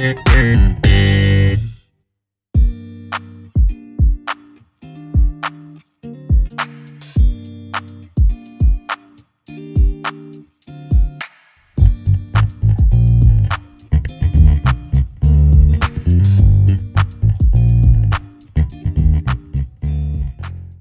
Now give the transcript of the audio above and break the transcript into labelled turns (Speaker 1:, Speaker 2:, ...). Speaker 1: eh, eh.